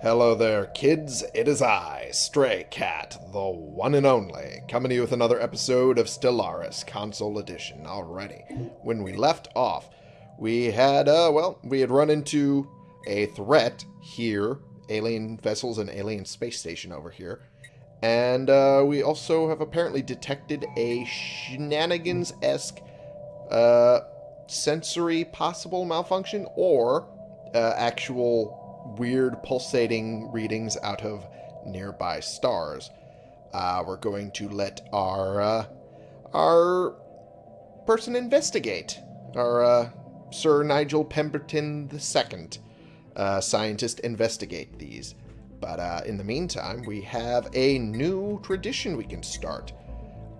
Hello there, kids. It is I, Stray Cat, the one and only, coming to you with another episode of Stellaris Console Edition. Alrighty. When we left off, we had, uh, well, we had run into a threat here, alien vessels and alien space station over here. And, uh, we also have apparently detected a shenanigans-esque, uh, sensory possible malfunction or, uh, actual weird pulsating readings out of nearby stars. Uh, we're going to let our uh, our person investigate. Our uh, Sir Nigel Pemberton II, uh, scientist, investigate these. But uh, in the meantime, we have a new tradition we can start.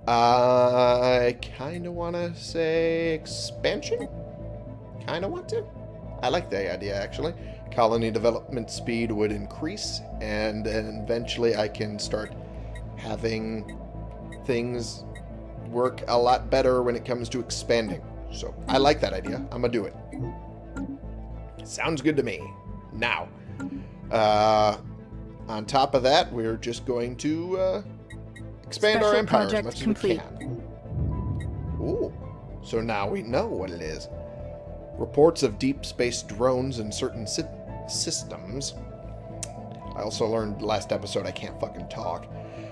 I kind of want to say expansion? Kind of want to? I like the idea, actually colony development speed would increase, and then eventually I can start having things work a lot better when it comes to expanding. So I like that idea. I'm gonna do it. Sounds good to me. Now, uh, on top of that, we're just going to uh, expand Special our empire as project much complete. as we can. Ooh, so now we know what it is. Reports of deep space drones in certain sy- systems. I also learned last episode I can't fucking talk.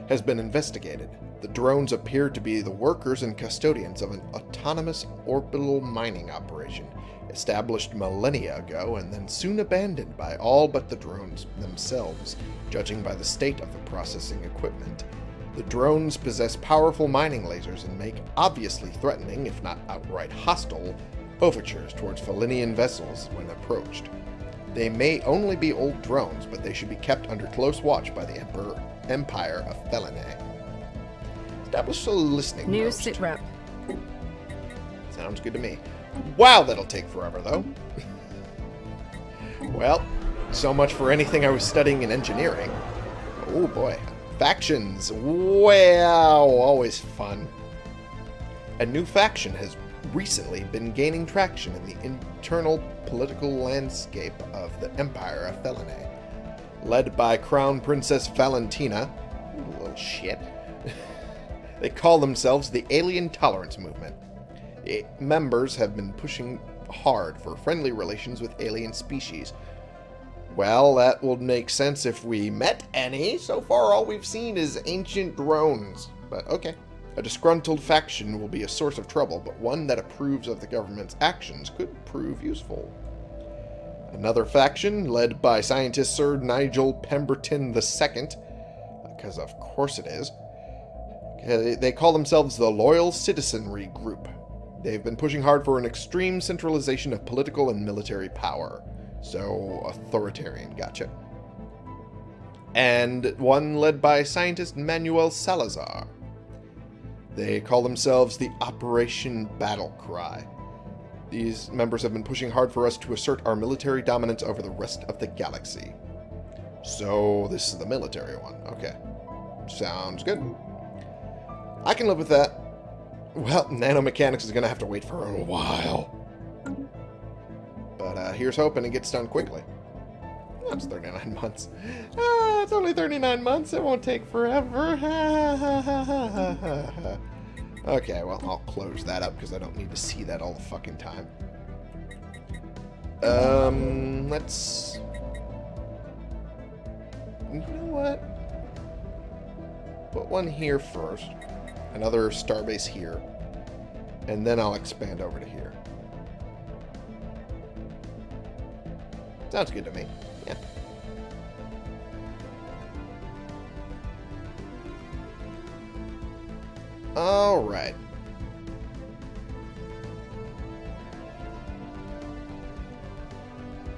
Has been investigated. The drones appear to be the workers and custodians of an autonomous orbital mining operation established millennia ago and then soon abandoned by all but the drones themselves, judging by the state of the processing equipment. The drones possess powerful mining lasers and make obviously threatening, if not outright hostile, overtures towards Felinian vessels when approached. They may only be old drones, but they should be kept under close watch by the Emperor Empire of Felinae. Establish a listening New post. sit rep. Sounds good to me. Wow, that'll take forever, though. well, so much for anything I was studying in engineering. Oh boy. Factions. Wow, always fun. A new faction has recently been gaining traction in the internal political landscape of the Empire of Felinae. Led by Crown Princess Valentina, little shit, they call themselves the Alien Tolerance Movement. Members have been pushing hard for friendly relations with alien species. Well, that will make sense if we met any. So far, all we've seen is ancient drones. But okay. A disgruntled faction will be a source of trouble, but one that approves of the government's actions could prove useful. Another faction, led by scientist Sir Nigel Pemberton II, because of course it is, they call themselves the Loyal Citizenry Group. They've been pushing hard for an extreme centralization of political and military power. So, authoritarian, gotcha. And one led by scientist Manuel Salazar. They call themselves the Operation Battle Cry. These members have been pushing hard for us to assert our military dominance over the rest of the galaxy. So, this is the military one. Okay. Sounds good. I can live with that. Well, nanomechanics is going to have to wait for a while. But uh, here's hoping it gets done quickly. That's 39 months. Ah, it's only 39 months. It won't take forever. okay, well, I'll close that up because I don't need to see that all the fucking time. Um, let's... You know what? Put one here first. Another starbase here. And then I'll expand over to here. Sounds good to me. Yeah. All right.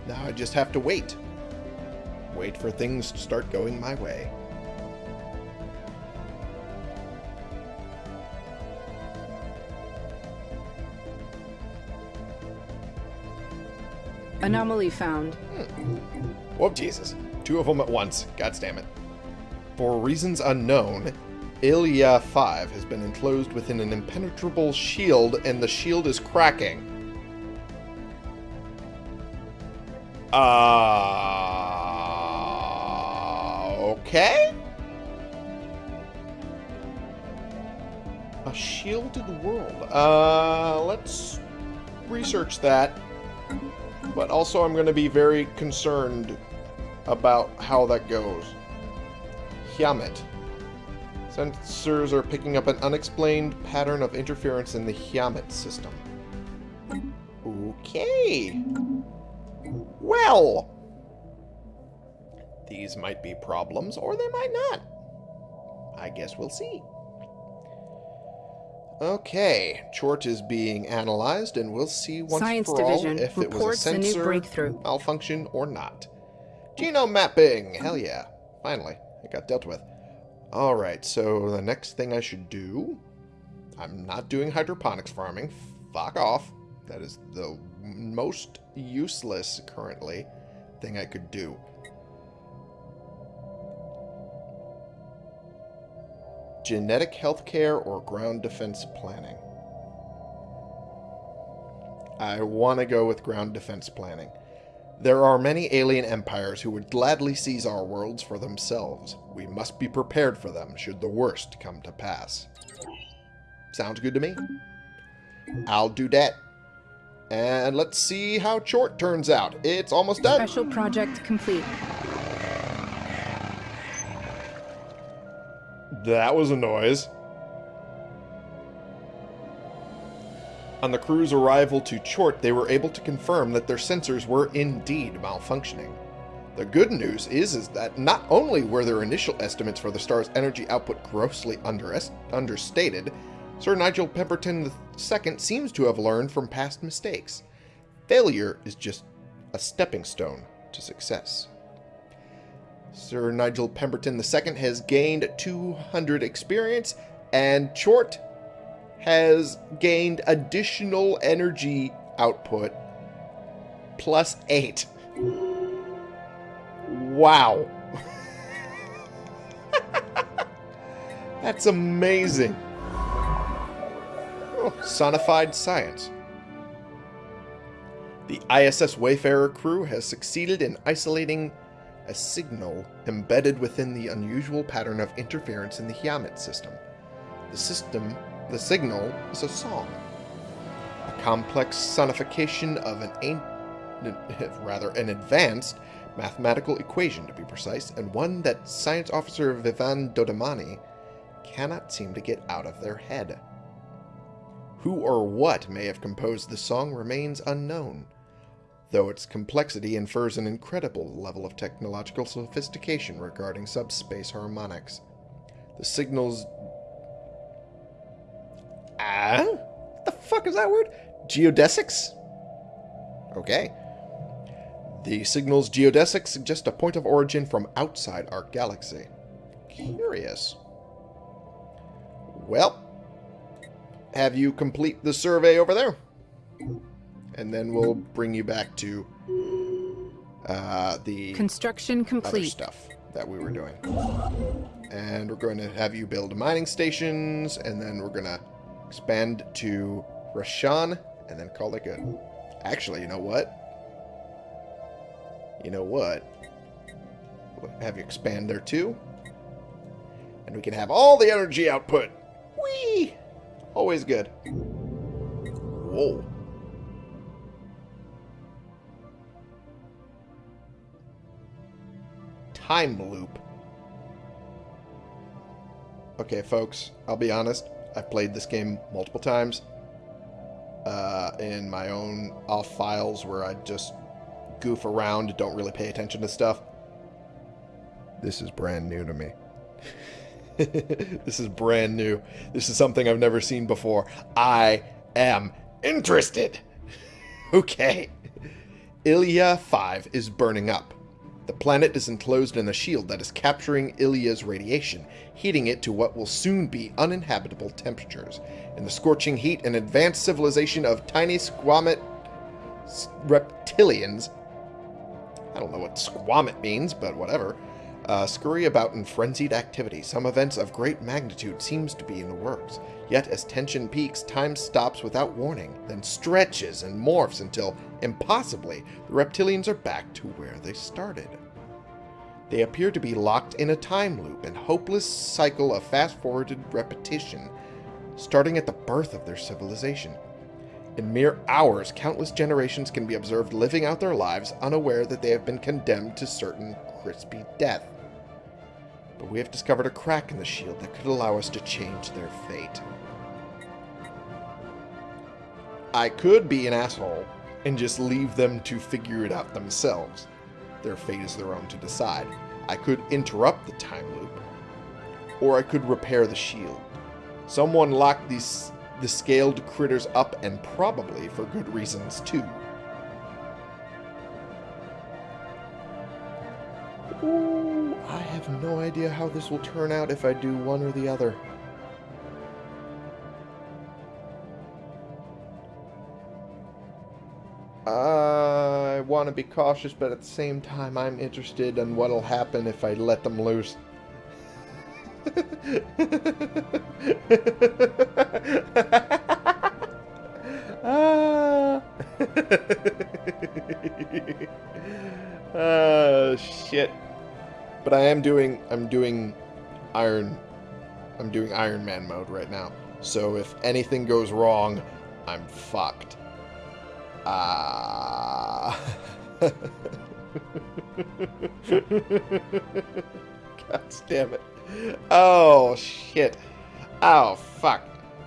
Now I just have to wait. Wait for things to start going my way. Anomaly found. Whoop, Jesus. Two of them at once. God damn it. For reasons unknown, Ilya 5 has been enclosed within an impenetrable shield, and the shield is cracking. Uh, Okay. A shielded world. Uh, let's research that. But also I'm going to be very concerned about how that goes. Hyamet. Sensors are picking up an unexplained pattern of interference in the Hyamet system. Okay. Well. These might be problems, or they might not. I guess we'll see. Okay, Chort is being analyzed, and we'll see once Science for Division all if it was a reports a sensor breakthrough. malfunction or not. Genome mapping! Hell yeah. Finally, it got dealt with. Alright, so the next thing I should do... I'm not doing hydroponics farming. Fuck off. That is the most useless, currently, thing I could do. Genetic healthcare or ground defense planning? I want to go with ground defense planning. There are many alien empires who would gladly seize our worlds for themselves. We must be prepared for them should the worst come to pass. Sounds good to me. I'll do that. And let's see how Chort turns out. It's almost done. Special project complete. That was a noise. On the crew's arrival to Chort, they were able to confirm that their sensors were indeed malfunctioning. The good news is, is that not only were their initial estimates for the star's energy output grossly understated, Sir Nigel Pemberton II seems to have learned from past mistakes. Failure is just a stepping stone to success. Sir Nigel Pemberton II has gained 200 experience, and Chort has gained additional energy output plus 8. Wow. That's amazing. Oh, sonified science. The ISS Wayfarer crew has succeeded in isolating a signal embedded within the unusual pattern of interference in the Hyamet system. The system, the signal, is a song. A complex sonification of an ancient, rather an advanced mathematical equation to be precise, and one that science officer Vivan Dodamani cannot seem to get out of their head. Who or what may have composed the song remains unknown, though its complexity infers an incredible level of technological sophistication regarding subspace harmonics. The signal's... Ah? What the fuck is that word? Geodesics? Okay. The signal's geodesics suggest a point of origin from outside our galaxy. Curious. Well, have you complete the survey over there? And then we'll bring you back to uh, the Construction complete. stuff that we were doing. And we're going to have you build mining stations, and then we're going to expand to Rashan, and then call it good. Actually, you know what? You know what? Have you expand there too. And we can have all the energy output. Whee! Always good. Whoa. Time loop. Okay, folks, I'll be honest. I've played this game multiple times uh, in my own off files where I just goof around, don't really pay attention to stuff. This is brand new to me. this is brand new. This is something I've never seen before. I am interested. okay. Ilya 5 is burning up. The planet is enclosed in a shield that is capturing Ilya's radiation, heating it to what will soon be uninhabitable temperatures. In the scorching heat, an advanced civilization of tiny squamate reptilians I don't know what squamit means, but whatever. Uh, scurry about in frenzied activity. Some events of great magnitude seems to be in the works. Yet as tension peaks, time stops without warning, then stretches and morphs until, impossibly, the reptilians are back to where they started. They appear to be locked in a time loop and hopeless cycle of fast-forwarded repetition, starting at the birth of their civilization. In mere hours, countless generations can be observed living out their lives unaware that they have been condemned to certain crispy death. But we have discovered a crack in the shield that could allow us to change their fate. I could be an asshole and just leave them to figure it out themselves. Their fate is their own to decide. I could interrupt the time loop, or I could repair the shield. Someone locked these the scaled critters up, and probably for good reasons too. Ooh, have no idea how this will turn out if I do one or the other. I want to be cautious, but at the same time, I'm interested in what'll happen if I let them loose. ah. oh shit. But I am doing I'm doing Iron I'm doing Iron Man mode right now. So if anything goes wrong, I'm fucked. Ah. God damn it. Oh, shit. Oh, fuck.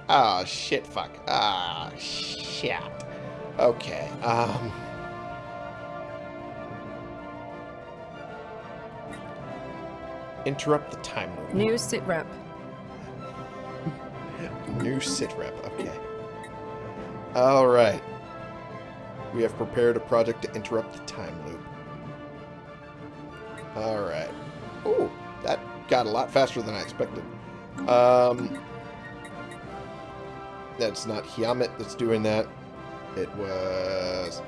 Oh, shit, fuck. Ah, oh, shit. Okay, um... Interrupt the time loop. New sit rep. New sit rep, okay. Alright. We have prepared a project to interrupt the time loop. Alright. Ooh, that got a lot faster than I expected. Um, that's not Hyamet that's doing that. It was...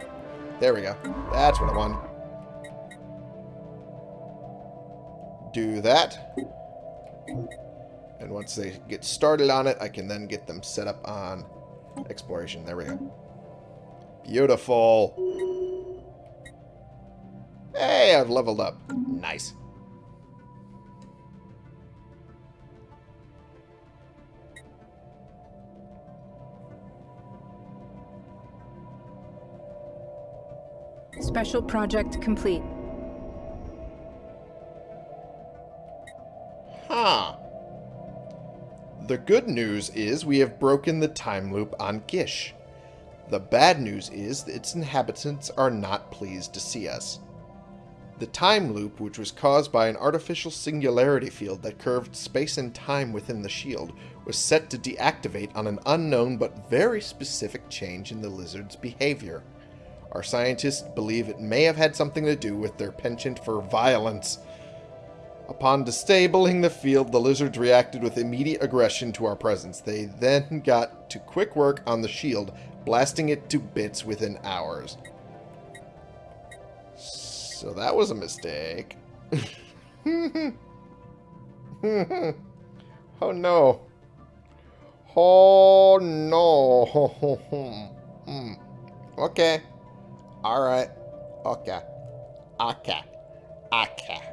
There we go. That's what I wanted. Do that. And once they get started on it, I can then get them set up on exploration. There we go. Beautiful. Hey, I've leveled up. Nice. Special project complete. The good news is we have broken the time loop on Gish. The bad news is its inhabitants are not pleased to see us. The time loop, which was caused by an artificial singularity field that curved space and time within the shield, was set to deactivate on an unknown but very specific change in the lizard's behavior. Our scientists believe it may have had something to do with their penchant for violence. Upon disabling the field, the lizards reacted with immediate aggression to our presence. They then got to quick work on the shield, blasting it to bits within hours. So that was a mistake. oh no. Oh no. Okay. Alright. Okay. Okay. Okay.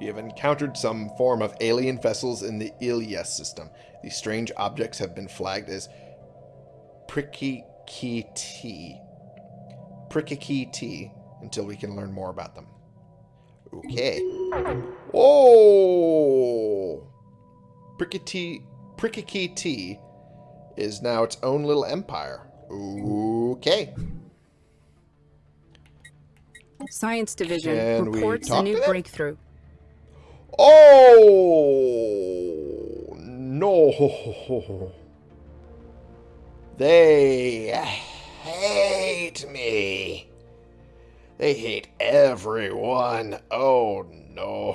We have encountered some form of alien vessels in the Ilyes system. These strange objects have been flagged as Prikki-Ti. Prikki-Ti until we can learn more about them. Okay. Whoa! Prikki-Ti, Prikki-Ti is now its own little empire. Okay. Science Division Can reports a new breakthrough. Oh no! They hate me. They hate everyone. Oh no.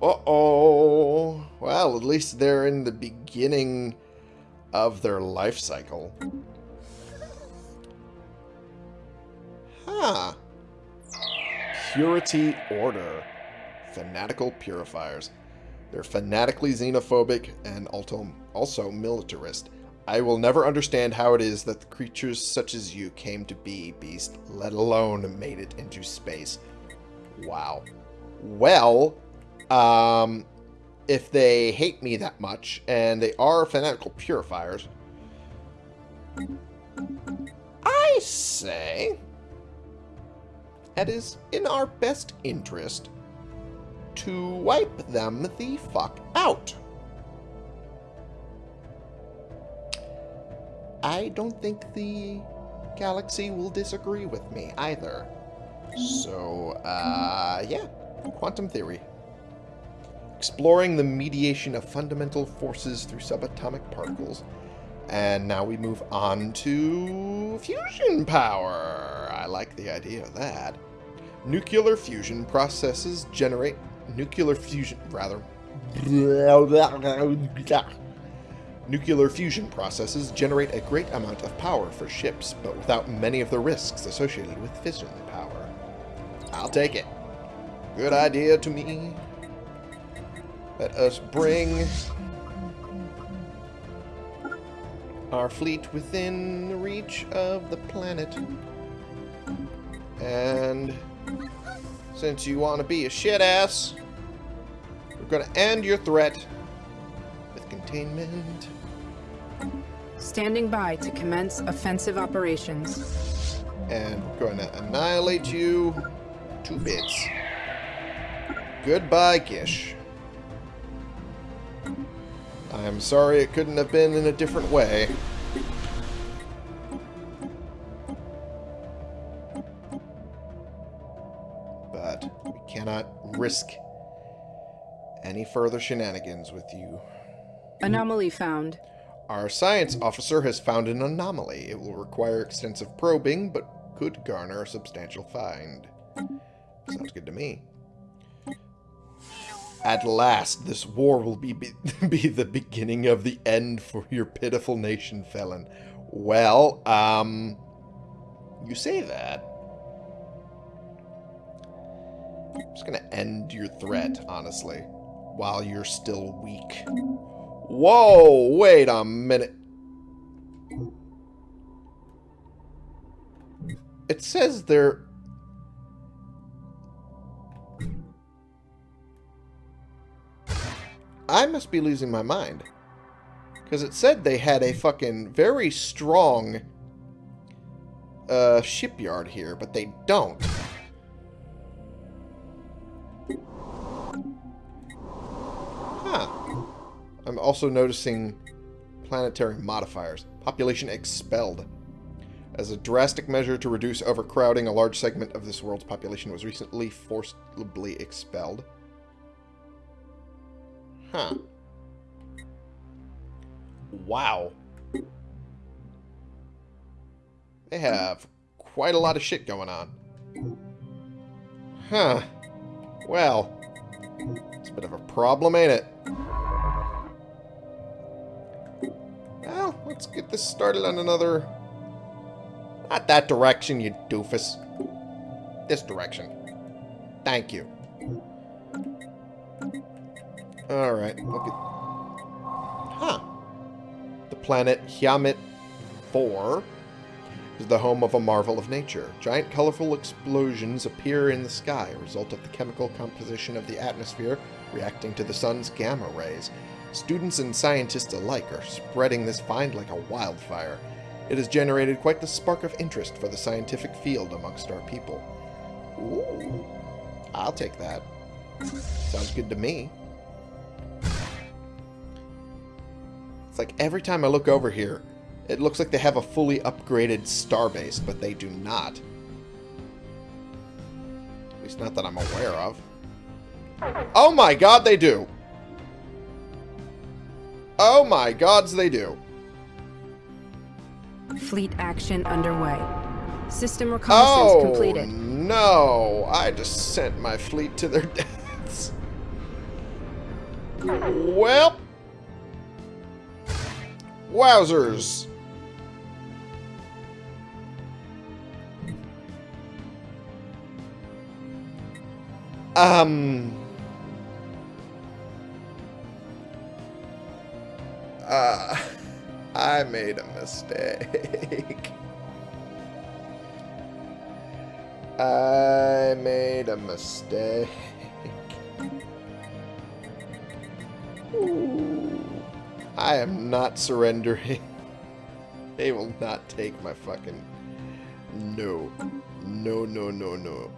Uh-oh. Well, at least they're in the beginning of their life cycle. Huh. Purity Order. Fanatical Purifiers. They're fanatically xenophobic and also militarist. I will never understand how it is that creatures such as you came to be, Beast, let alone made it into space. Wow. Well, um, if they hate me that much, and they are fanatical purifiers, I say it is in our best interest to wipe them the fuck out. I don't think the galaxy will disagree with me either. So, uh, yeah, quantum theory. Exploring the mediation of fundamental forces through subatomic particles. And now we move on to fusion power. I like the idea of that. Nuclear fusion processes generate nuclear fusion, rather. Nuclear fusion processes generate a great amount of power for ships, but without many of the risks associated with fission power. I'll take it. Good idea to me. Let us bring our fleet within reach of the planet. And since you want to be a shit ass, we're going to end your threat with containment. Standing by to commence offensive operations. And we're going to annihilate you to bits. Goodbye, Gish. I'm sorry it couldn't have been in a different way. Cannot risk any further shenanigans with you. Anomaly found. Our science officer has found an anomaly. It will require extensive probing, but could garner a substantial find. Sounds good to me. At last, this war will be, be, be the beginning of the end for your pitiful nation, Felon. Well, um, you say that. I'm just gonna end your threat, honestly, while you're still weak. Whoa, wait a minute. It says they're... I must be losing my mind. Because it said they had a fucking very strong uh, shipyard here, but they don't. I'm also noticing planetary modifiers. Population expelled. As a drastic measure to reduce overcrowding, a large segment of this world's population was recently forcibly expelled. Huh. Wow. They have quite a lot of shit going on. Huh. Well, it's a bit of a problem, ain't it? Let's get this started on another... Not that direction, you doofus. This direction. Thank you. Alright, look at... Huh. The planet Hyamet 4 is the home of a marvel of nature. Giant colorful explosions appear in the sky, a result of the chemical composition of the atmosphere reacting to the sun's gamma rays. Students and scientists alike are spreading this find like a wildfire. It has generated quite the spark of interest for the scientific field amongst our people. Ooh, I'll take that. Sounds good to me. It's like every time I look over here, it looks like they have a fully upgraded starbase, but they do not. At least not that I'm aware of. Oh my god, they do! Oh my gods, they do. Fleet action underway. System reconnaissance oh, completed. no. I just sent my fleet to their deaths. Well. Wowzers. Um... Uh, I made a mistake. I made a mistake. Ooh. I am not surrendering. They will not take my fucking... No. No, no, no, no.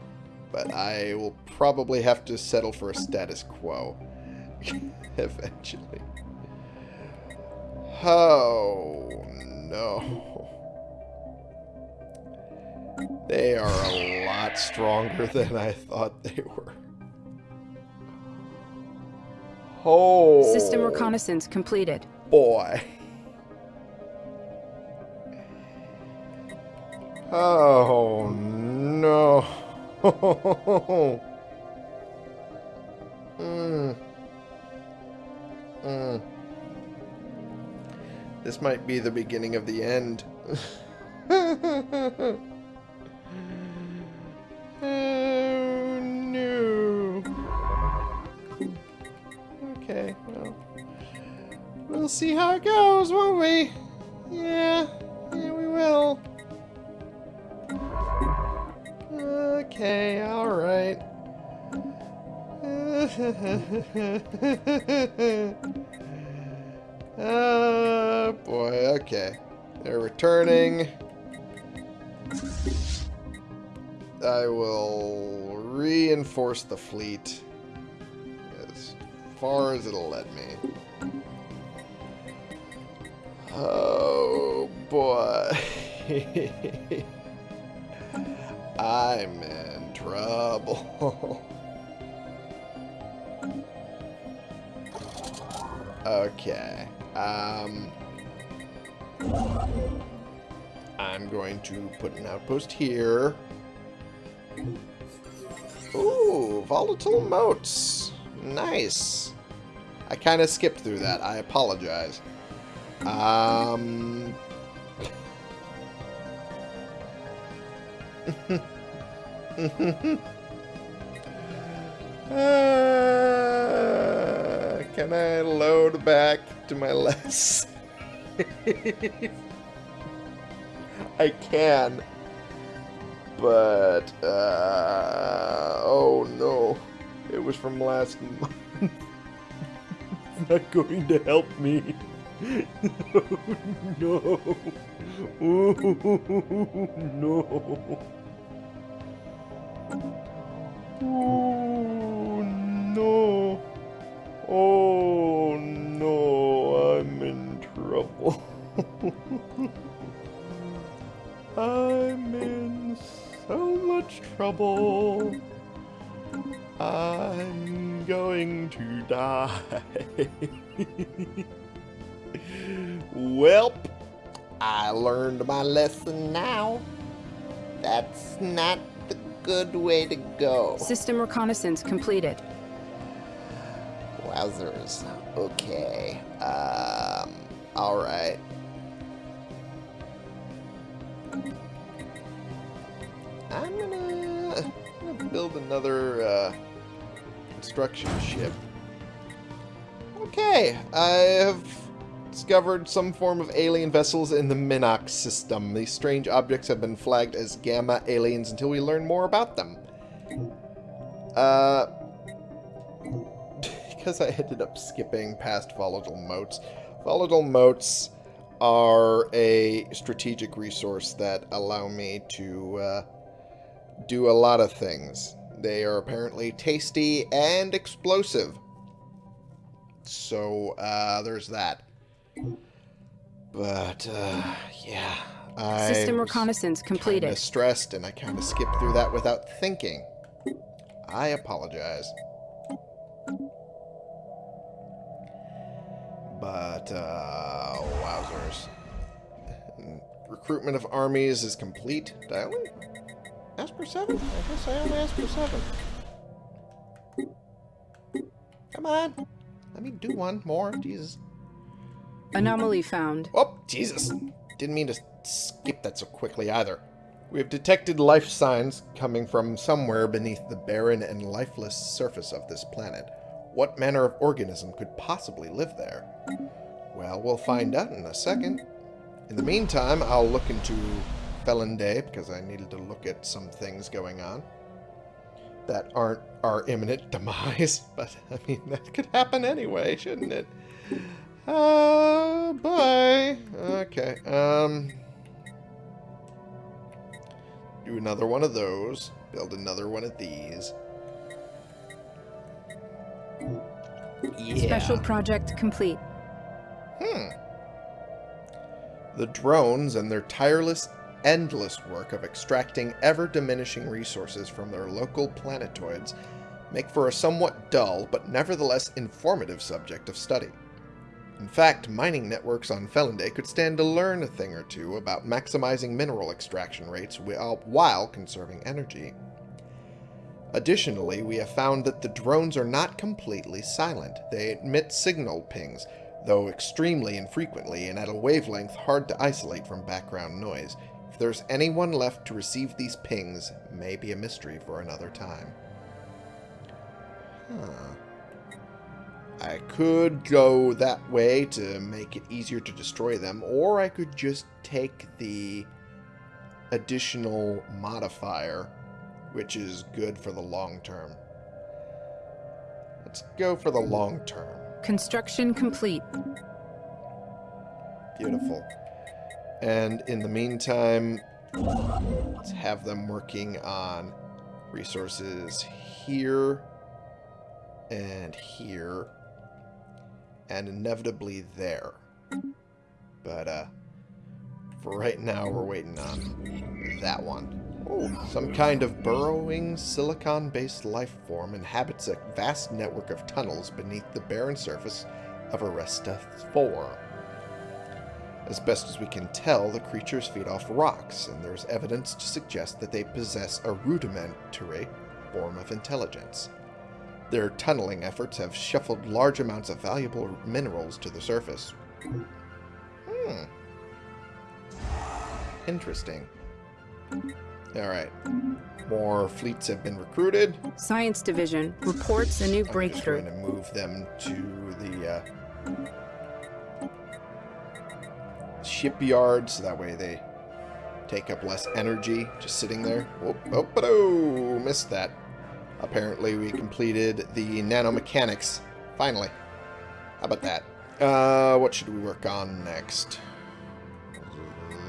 But I will probably have to settle for a status quo. Eventually. Oh, no. They are a lot stronger than I thought they were. Oh. System reconnaissance completed. Boy. Oh, no. mm. Mm. This might be the beginning of the end. oh, no. Okay, well. We'll see how it goes, won't we? Yeah, yeah, we will. Okay, alright. oh boy, okay. They're returning. I will reinforce the fleet as far as it'll let me. Oh boy. I'm in trouble. okay. Um, I'm going to put an outpost here. Ooh, volatile motes. Nice. I kind of skipped through that. I apologize. Um... uh, can I load back to my less? I can. But, uh, oh no. It was from last month. it's not going to help me. oh, no. Oh, no. Oh, no. Oh, no. I'm in. I'm in so much trouble. I'm going to die. Welp, I learned my lesson now. That's not the good way to go. System reconnaissance completed. Wowzers. Okay. Um, alright. I'm gonna, gonna build another uh, construction ship. Okay, I have discovered some form of alien vessels in the Minox system. These strange objects have been flagged as gamma aliens until we learn more about them. Uh, because I ended up skipping past volatile motes. Volatile motes are a strategic resource that allow me to uh, do a lot of things. They are apparently tasty and explosive. So, uh, there's that. But, uh, yeah. I System reconnaissance completed. I stressed, and I kind of skipped through that without thinking. I apologize. But, uh, wowzers. Recruitment of armies is complete. Did I only ask for seven? I guess I only asked for seven. Come on. Let me do one more. Jesus. Anomaly found. Oh, Jesus. Didn't mean to skip that so quickly either. We have detected life signs coming from somewhere beneath the barren and lifeless surface of this planet. What manner of organism could possibly live there? Well, we'll find out in a second. in the meantime, I'll look into Felon Day because I needed to look at some things going on that aren't our imminent demise. But, I mean, that could happen anyway, shouldn't it? Uh, bye. Okay, um... Do another one of those. Build another one of these. Yeah. Special project complete. Hmm. The drones and their tireless, endless work of extracting ever-diminishing resources from their local planetoids make for a somewhat dull but nevertheless informative subject of study. In fact, mining networks on Felinday could stand to learn a thing or two about maximizing mineral extraction rates while conserving energy. Additionally, we have found that the drones are not completely silent. They emit signal pings, though extremely infrequently and at a wavelength hard to isolate from background noise. If there's anyone left to receive these pings, may be a mystery for another time. Huh. I could go that way to make it easier to destroy them, or I could just take the additional modifier, which is good for the long term. Let's go for the long term. Construction complete. Beautiful. And in the meantime, let's have them working on resources here and here and inevitably there. But uh, for right now, we're waiting on that one. Some kind of burrowing silicon-based life form inhabits a vast network of tunnels beneath the barren surface of Aresta 4. As best as we can tell, the creatures feed off rocks, and there's evidence to suggest that they possess a rudimentary form of intelligence. Their tunneling efforts have shuffled large amounts of valuable minerals to the surface. Hmm. Interesting. Alright. More fleets have been recruited. Science Division reports a new I'm breakthrough. I'm going to move them to the uh, shipyard so that way they take up less energy just sitting there. Oh, oh, oh, missed that. Apparently we completed the nanomechanics. Finally. How about that? Uh, what should we work on next?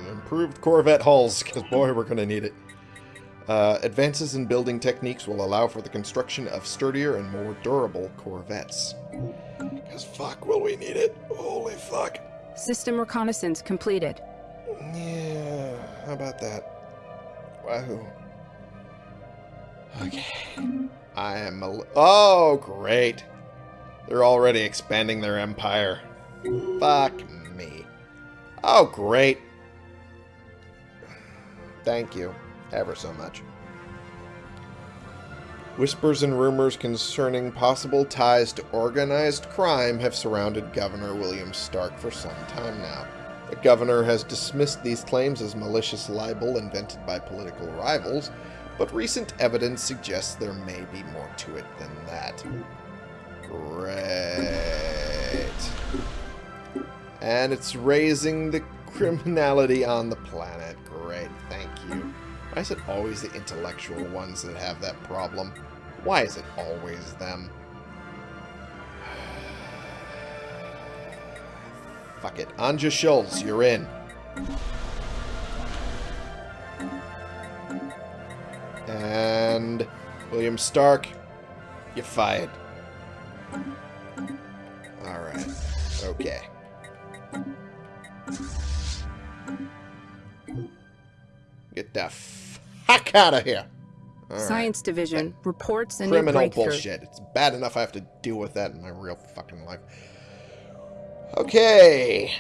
Improved Corvette hulls, because boy, we're going to need it. Uh, advances in building techniques will allow for the construction of sturdier and more durable corvettes. Because fuck will we need it. Holy fuck. System reconnaissance completed. Yeah, how about that? Wahoo. Okay. I am a... Oh, great. They're already expanding their empire. Fuck me. Oh, great. Thank you ever so much. Whispers and rumors concerning possible ties to organized crime have surrounded Governor William Stark for some time now. The governor has dismissed these claims as malicious libel invented by political rivals, but recent evidence suggests there may be more to it than that. Great. And it's raising the criminality on the planet. Great, thank you. Why is it always the intellectual ones that have that problem? Why is it always them? Fuck it. Anja Schultz, you're in. And William Stark, you're fired. Alright. Okay. Get the fuck out of here. All Science right. Division that reports a criminal bullshit. It's bad enough I have to deal with that in my real fucking life. Okay.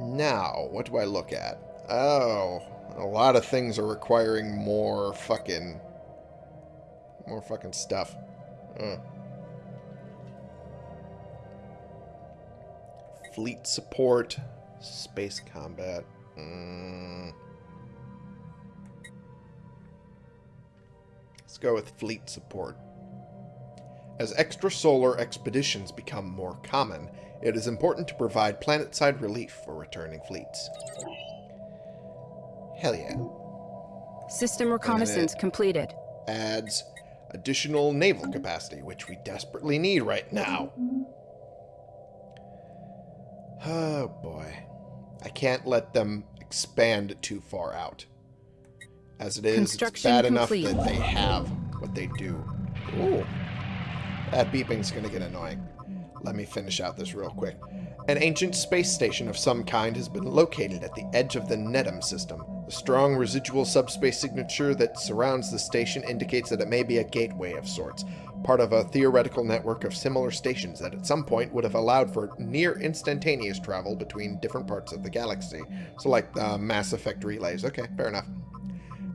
Now, what do I look at? Oh, a lot of things are requiring more fucking... More fucking stuff. Uh. Fleet support. Space combat. Mm. Let's go with fleet support. As extrasolar expeditions become more common, it is important to provide planet-side relief for returning fleets. Hell yeah. System reconnaissance completed. Adds additional naval capacity, which we desperately need right now. Oh boy. I can't let them expand too far out. As it is, it's bad complete. enough that they have what they do. Ooh. That beeping's gonna get annoying. Let me finish out this real quick. An ancient space station of some kind has been located at the edge of the Nedham system. The strong residual subspace signature that surrounds the station indicates that it may be a gateway of sorts, part of a theoretical network of similar stations that at some point would have allowed for near instantaneous travel between different parts of the galaxy. So like uh, Mass Effect relays. Okay, fair enough.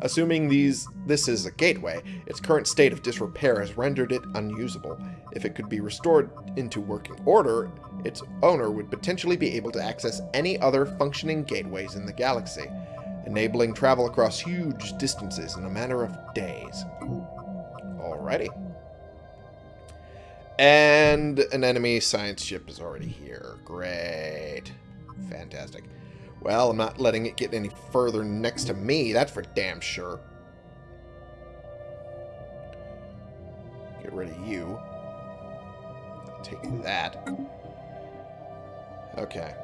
Assuming these this is a gateway, its current state of disrepair has rendered it unusable. If it could be restored into working order, its owner would potentially be able to access any other functioning gateways in the galaxy, enabling travel across huge distances in a matter of days. Alrighty. And an enemy science ship is already here. Great. Fantastic. Well, I'm not letting it get any further next to me. That's for damn sure. Get rid of you. Take that. Okay.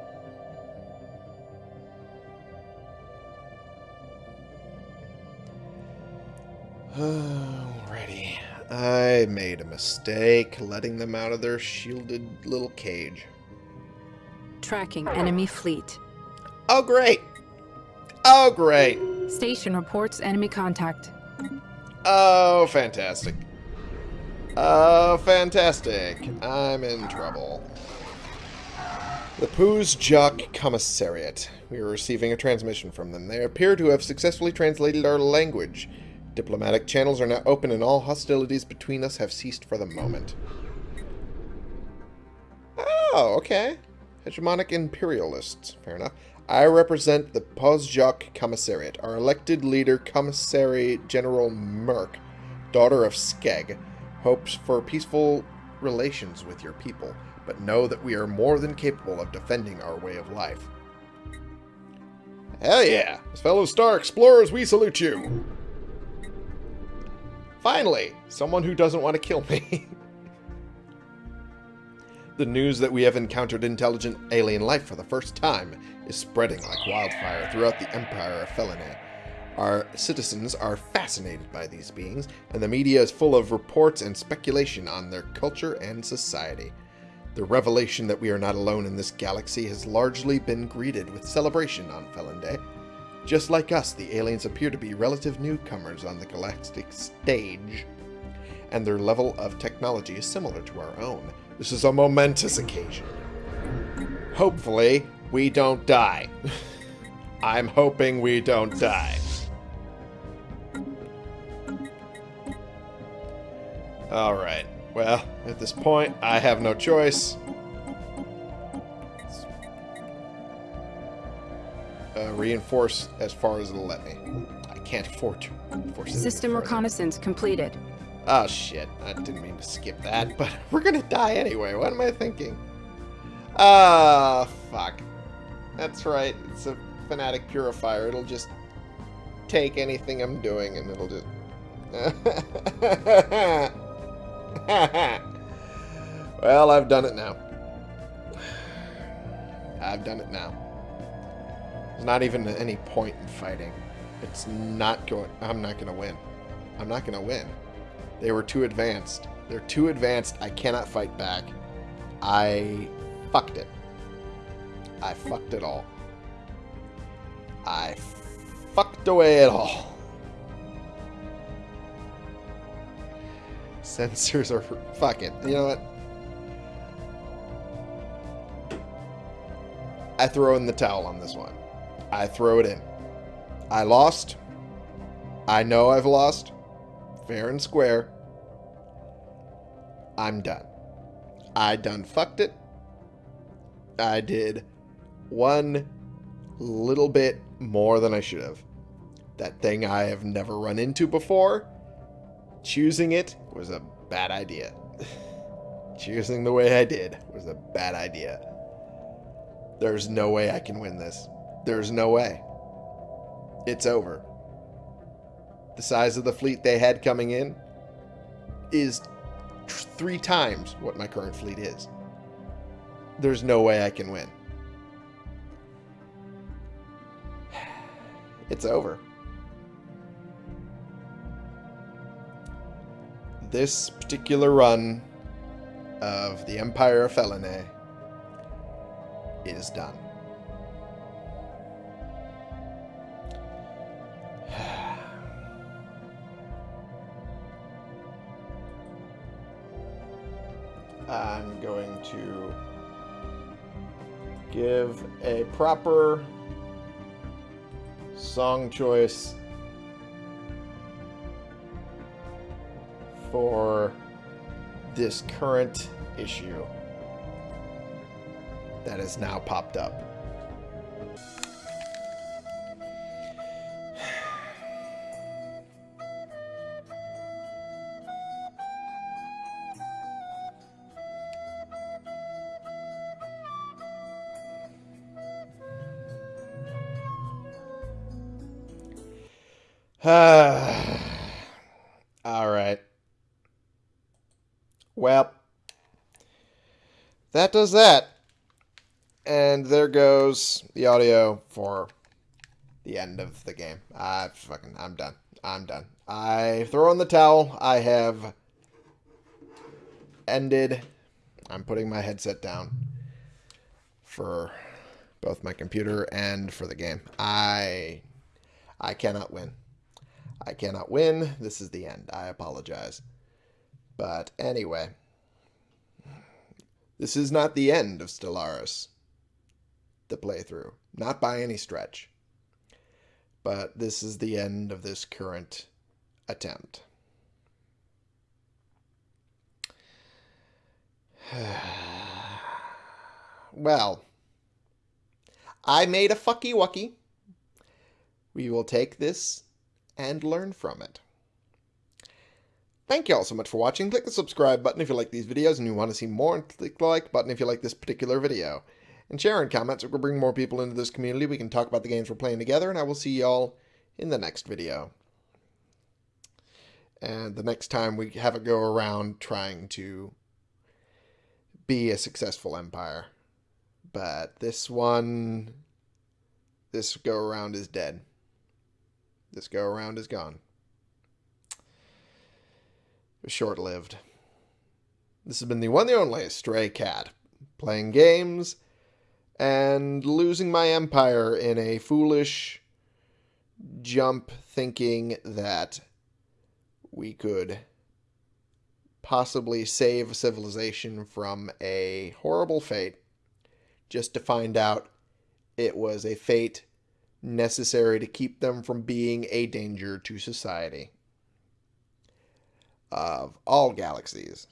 Alrighty. I made a mistake letting them out of their shielded little cage. Tracking enemy fleet. Oh, great. Oh, great. Station reports enemy contact. Oh, fantastic. Oh, fantastic. I'm in trouble. The Pozjok Commissariat. We are receiving a transmission from them. They appear to have successfully translated our language. Diplomatic channels are now open and all hostilities between us have ceased for the moment. Oh, okay. Hegemonic imperialists. Fair enough. I represent the Pozjok Commissariat. Our elected leader, Commissary General Merk, daughter of Skeg, hopes for peaceful relations with your people, but know that we are more than capable of defending our way of life. Hell yeah! As fellow star explorers, we salute you! Finally! Someone who doesn't want to kill me. the news that we have encountered intelligent alien life for the first time is spreading like wildfire throughout the Empire of Felinae. Our citizens are fascinated by these beings, and the media is full of reports and speculation on their culture and society. The revelation that we are not alone in this galaxy has largely been greeted with celebration on Felinday. Just like us, the aliens appear to be relative newcomers on the galactic stage, and their level of technology is similar to our own. This is a momentous occasion. Hopefully, we don't die. I'm hoping we don't die. Alright. Well, at this point, I have no choice. Uh, reinforce as far as it'll let me. I can't afford to System reconnaissance completed. Oh shit, I didn't mean to skip that, but we're gonna die anyway. What am I thinking? Ah, uh, fuck. That's right. It's a fanatic purifier. It'll just take anything I'm doing and it'll just... well, I've done it now. I've done it now. There's not even any point in fighting. It's not going... I'm not going to win. I'm not going to win. They were too advanced. They're too advanced. I cannot fight back. I fucked it. I fucked it all. I fucked away it all. Sensors are... Fuck it. You know what? I throw in the towel on this one. I throw it in. I lost. I know I've lost. Fair and square. I'm done. I done fucked it. I did one little bit more than I should have. That thing I have never run into before, choosing it was a bad idea. choosing the way I did was a bad idea. There's no way I can win this. There's no way. It's over. The size of the fleet they had coming in is three times what my current fleet is. There's no way I can win. It's over. This particular run of the Empire of Felinae is done. To give a proper song choice for this current issue that has now popped up. All right. Well, that does that. And there goes the audio for the end of the game. I fucking I'm done. I'm done. I throw in the towel. I have ended. I'm putting my headset down for both my computer and for the game. I I cannot win. I cannot win. This is the end. I apologize. But anyway, this is not the end of Stellaris, the playthrough. Not by any stretch. But this is the end of this current attempt. well, I made a fucky wucky. We will take this and learn from it. Thank you all so much for watching. Click the subscribe button if you like these videos and you want to see more, and click the like button if you like this particular video. And share and comments, it will bring more people into this community. We can talk about the games we're playing together, and I will see y'all in the next video. And the next time we have a go around trying to be a successful empire. But this one, this go around is dead. This go around is gone. Was short lived. This has been the one the only Stray Cat, playing games and losing my empire in a foolish jump thinking that we could possibly save a civilization from a horrible fate just to find out it was a fate necessary to keep them from being a danger to society of all galaxies.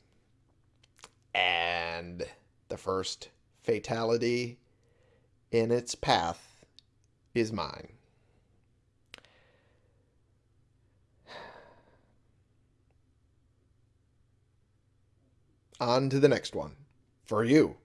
And the first fatality in its path is mine. On to the next one. For you.